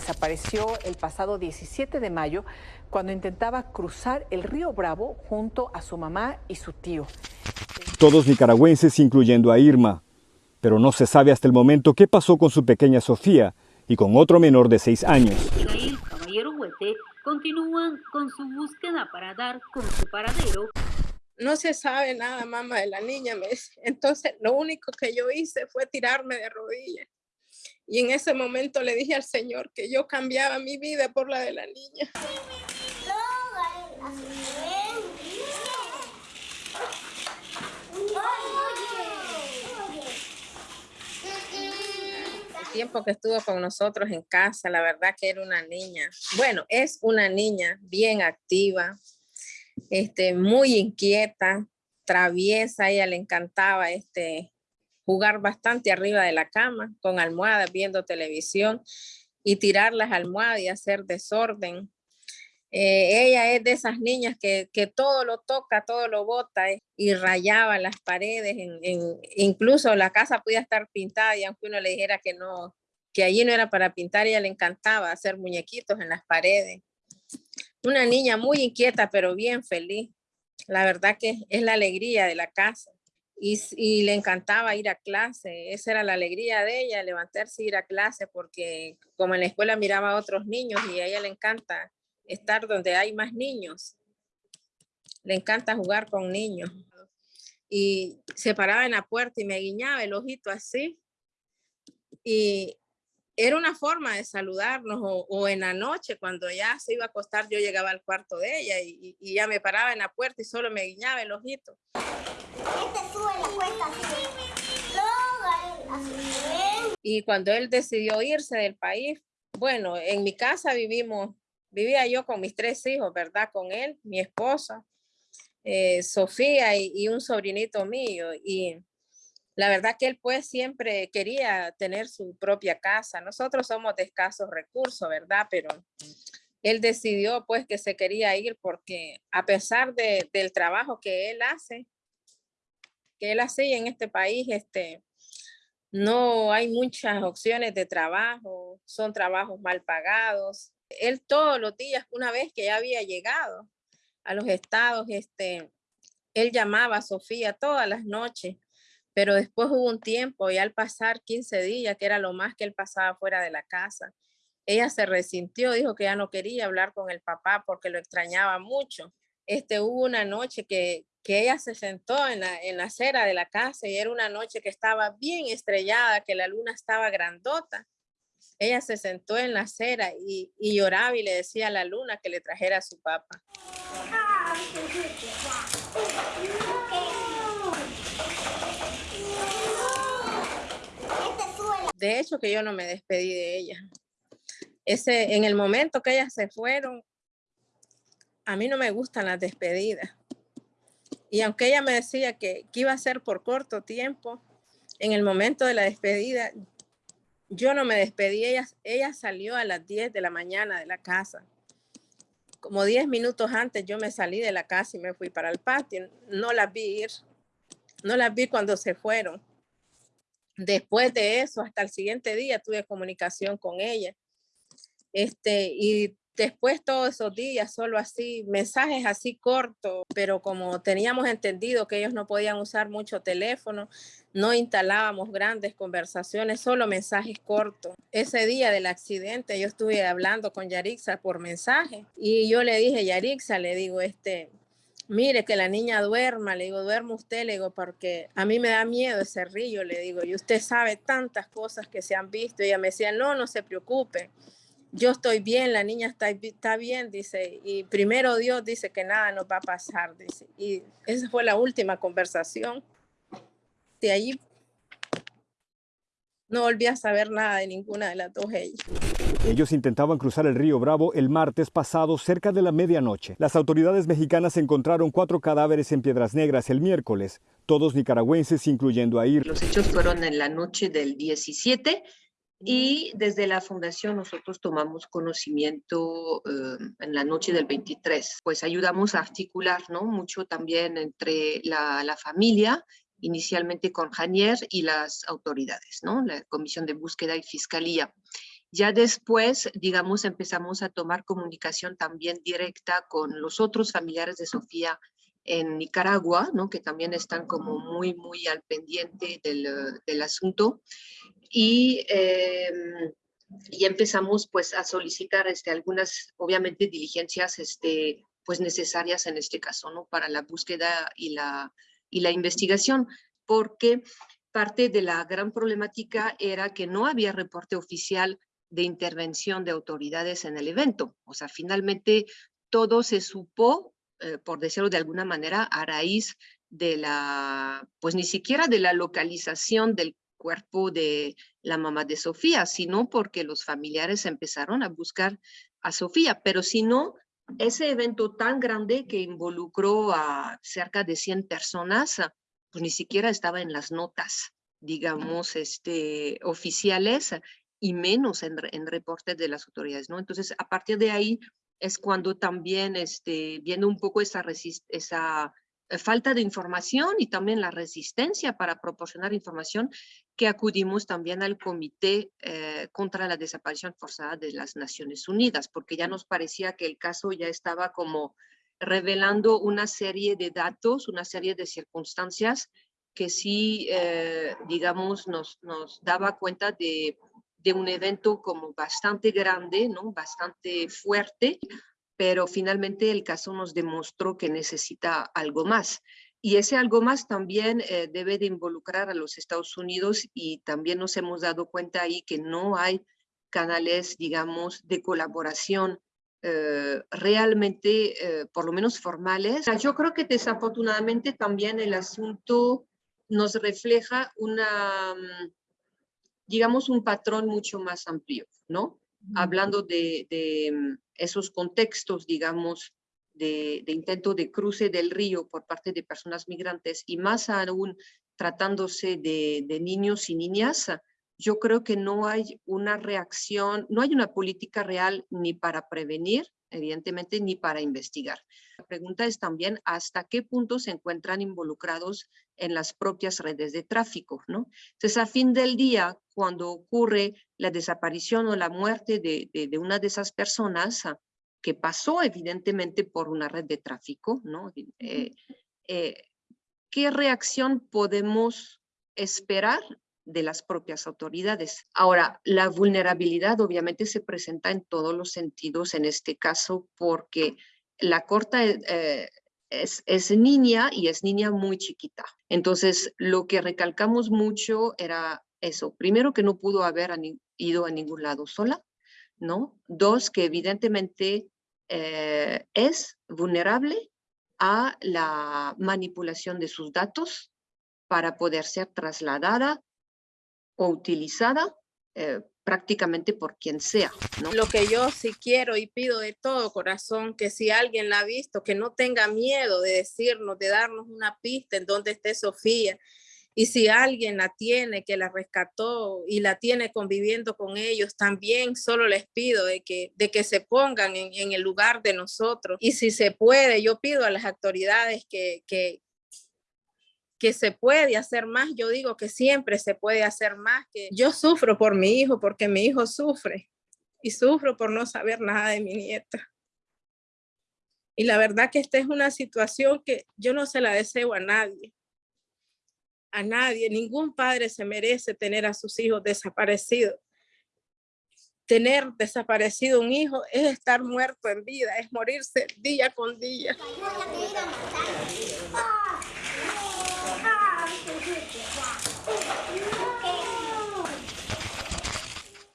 desapareció el pasado 17 de mayo cuando intentaba cruzar el río Bravo junto a su mamá y su tío. Todos nicaragüenses, incluyendo a Irma. Pero no se sabe hasta el momento qué pasó con su pequeña Sofía y con otro menor de seis años. Caballero Huete continúan con su búsqueda para dar con su paradero no se sabe nada, mamá, de la niña. Me Entonces, lo único que yo hice fue tirarme de rodillas. Y en ese momento le dije al Señor que yo cambiaba mi vida por la de la niña. El tiempo que estuvo con nosotros en casa, la verdad que era una niña. Bueno, es una niña bien activa, este, muy inquieta, traviesa, a ella le encantaba este, jugar bastante arriba de la cama, con almohadas, viendo televisión, y tirar las almohadas y hacer desorden. Eh, ella es de esas niñas que, todo lo toca, todo lo bota eh, y rayaba las paredes, incluso la casa podía estar pintada y aunque uno le dijera que no, que allí no era para pintar, ella le encantaba hacer muñequitos en las paredes una niña muy inquieta, pero bien feliz. La verdad que es la alegría de la casa. Y, le encantaba ir a clase. Esa era la alegría de ella, levantarse y ir a clase, porque como en la escuela miraba a otros niños y a ella le encanta estar donde hay más niños. Le encanta jugar con niños. Y se paraba en la puerta y me guiñaba el ojito así. Y era una forma de saludarnos o, en la noche cuando ya se iba a acostar yo llegaba al cuarto de ella y, ya me paraba en la puerta y solo me guiñaba el ojito. Este Y cuando él decidió irse del país, bueno, en mi casa vivimos, vivía yo con mis tres hijos, ¿verdad? Con él, mi esposa, eh, Sofía y, y un sobrinito mío. Y la verdad que él pues siempre quería tener su propia casa. Nosotros somos de escasos recursos, ¿verdad? Pero él decidió pues que se quería ir porque a pesar del trabajo que él hace, que él hace en este país, este, no hay muchas opciones de trabajo, son trabajos mal pagados. Él todos los días, una vez que ya había llegado a los estados, este, él llamaba a Sofía todas las noches pero después hubo un tiempo y al pasar 15 días, que era lo más que él pasaba fuera de la casa, ella se resintió, dijo que ya no quería hablar con el papá porque lo extrañaba mucho. Este, hubo una noche que, que ella se sentó en la, en la acera de la casa y era una noche que estaba bien estrellada, que la luna estaba grandota. Ella se sentó en la acera y, y lloraba y le decía a la luna que le trajera a su papá. de hecho que yo no me despedí de ella. Ese, en el momento que ellas se fueron, a mí no me gustan las despedidas. Y aunque ella me decía que, iba a ser por corto tiempo, en el momento de la despedida, yo no me despedí. Ella, ella salió a las 10 de la mañana de la casa. Como 10 minutos antes yo me salí de la casa y me fui para el patio. No las vi ir. No las vi cuando se fueron. Después de eso, hasta el siguiente día tuve comunicación con ella. Este, y después todos esos días, solo así, mensajes así cortos, pero como teníamos entendido que ellos no podían usar mucho teléfono, no instalábamos grandes conversaciones, solo mensajes cortos. Ese día del accidente yo estuve hablando con Yarixa por mensaje y yo le dije, Yarixa, le digo, este, mire que la niña duerma, le digo, duerma usted, le digo, porque a mí me da miedo ese río, le digo, y usted sabe tantas cosas que se han visto. Y ella me decía, no, no se preocupe, yo estoy bien, la niña está, está bien, dice, y primero Dios dice que nada nos va a pasar, dice. Y esa fue la última conversación. De allí no volví a saber nada de ninguna de las dos ellas. Ellos intentaban cruzar el río Bravo el martes pasado cerca de la medianoche. Las autoridades mexicanas encontraron cuatro cadáveres en Piedras Negras el miércoles, todos nicaragüenses, incluyendo a Ir. Los hechos fueron en la noche del 17 y desde la fundación nosotros tomamos conocimiento eh, en la noche del 23. Pues ayudamos a articular ¿no? mucho también entre la, la familia inicialmente con Janier y las autoridades, ¿no? la Comisión de Búsqueda y Fiscalía. Ya después, digamos, empezamos a tomar comunicación también directa con los otros familiares de Sofía en Nicaragua, ¿no? que también están como muy, muy al pendiente del, del asunto. Y, eh, y empezamos pues a solicitar este, algunas, obviamente, diligencias este, pues necesarias en este caso, ¿no? Para la búsqueda y la, y la investigación, porque parte de la gran problemática era que no había reporte oficial de intervención de autoridades en el evento. O sea, finalmente todo se supo, eh, por decirlo de alguna manera, a raíz de la, pues ni siquiera de la localización del cuerpo de la mamá de Sofía, sino porque los familiares empezaron a buscar a Sofía, pero si no, ese evento tan grande que involucró a cerca de 100 personas, pues ni siquiera estaba en las notas, digamos, este, oficiales y menos en, en reportes de las autoridades, ¿no? Entonces, a partir de ahí es cuando también, este, viendo un poco esa, esa eh, falta de información y también la resistencia para proporcionar información, que acudimos también al Comité eh, contra la Desaparición Forzada de las Naciones Unidas, porque ya nos parecía que el caso ya estaba como revelando una serie de datos, una serie de circunstancias que sí, eh, digamos, nos, nos daba cuenta de, de un evento como bastante grande, ¿no? bastante fuerte, pero finalmente el caso nos demostró que necesita algo más. Y ese algo más también eh, debe de involucrar a los Estados Unidos y también nos hemos dado cuenta ahí que no hay canales, digamos, de colaboración eh, realmente, eh, por lo menos formales. Yo creo que desafortunadamente también el asunto nos refleja una, mm, digamos, un patrón mucho más amplio, ¿no? Hablando de, de mm, esos contextos, digamos, de, intento de cruce del río por parte de personas migrantes y más aún tratándose de, de niños y niñas, yo creo que no hay una reacción, no hay una política real ni para prevenir, evidentemente, ni para investigar. La pregunta es también hasta qué punto se encuentran involucrados en las propias redes de tráfico, ¿no? Entonces, a fin del día, cuando ocurre la desaparición o la muerte de, de, una de esas personas, ah, que pasó evidentemente por una red de tráfico, ¿no? Eh, eh, ¿Qué reacción podemos esperar de las propias autoridades? Ahora, la vulnerabilidad obviamente se presenta en todos los sentidos en este caso porque la corta eh, es, es, niña y es niña muy chiquita. Entonces, lo que recalcamos mucho era eso. Primero, que no pudo haber ido a ningún lado sola, ¿no? Dos, que evidentemente eh, es vulnerable a la manipulación de sus datos para poder ser trasladada o utilizada eh, prácticamente por quien sea. Lo que yo sí quiero y pido de todo corazón, que si alguien la ha visto, que no tenga miedo de decirnos, de darnos una pista en donde esté Sofía, y si alguien la tiene, que la rescató y la tiene conviviendo con ellos, también solo les pido de que, de que se pongan en, en el lugar de nosotros. Y si se puede, yo pido a las autoridades que, que, que se puede hacer más. Yo digo que siempre se puede hacer más. Que yo sufro por mi hijo porque mi hijo sufre y sufro por no saber nada de mi nieta. Y la verdad que esta es una situación que yo no se la deseo a nadie a nadie, ningún padre se merece tener a sus hijos desaparecidos. Tener desaparecido un hijo es estar muerto en vida, es morirse día con día.